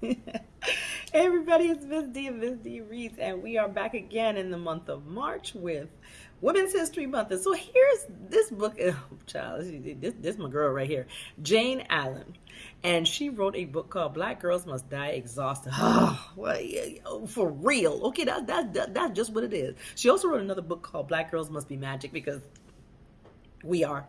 hey everybody, it's Miss D of Miss D Reads, and we are back again in the month of March with Women's History Month. And so here's this book, oh, child, this, this is my girl right here, Jayne Allen. And she wrote a book called Black Girls Must Die Exhausted. Oh, well, yeah, for real. Okay, that, that, that, that's just what it is. She also wrote another book called Black Girls Must Be Magic because we are.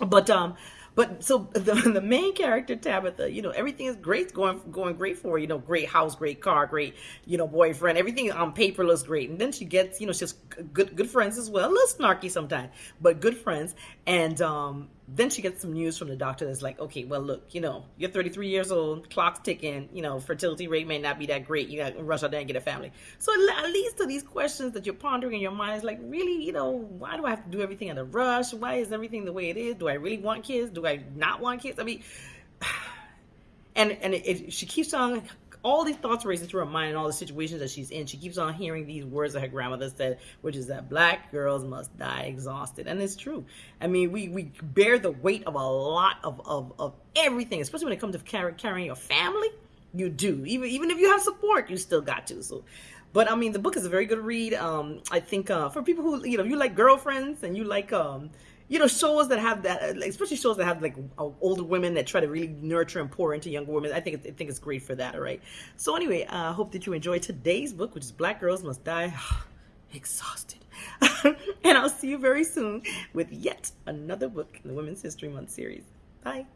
But um, but so the, the main character Tabitha, you know, everything is great, going going great for her. You know, great house, great car, great you know boyfriend. Everything on paper looks great, and then she gets you know she's good good friends as well. A little snarky sometimes, but good friends. And um, then she gets some news from the doctor that's like, okay, well, look, you know, you're 33 years old, clock's ticking, you know, fertility rate may not be that great. You got to rush out there and get a family. So it leads to these questions that you're pondering in your mind. It's like, really, you know, why do I have to do everything in a rush? Why is everything the way it is? Do I really want kids? Do I not want kids? I mean, and and it, it, she keeps on all these thoughts racing through her mind and all the situations that she's in. She keeps on hearing these words that her grandmother said, which is that black girls must die exhausted. And it's true. I mean, we, we bear the weight of a lot of, of, of everything, especially when it comes to carry, carrying your family. You do. Even, even if you have support, you still got to. So, but I mean, the book is a very good read. Um, I think uh, for people who, you know, you like girlfriends and you like, um, you know, shows that have that, especially shows that have like older women that try to really nurture and pour into younger women. I think I think it's great for that. All right. So anyway, I uh, hope that you enjoyed today's book, which is Black Girls Must Die Exhausted. and I'll see you very soon with yet another book in the Women's History Month series. Bye.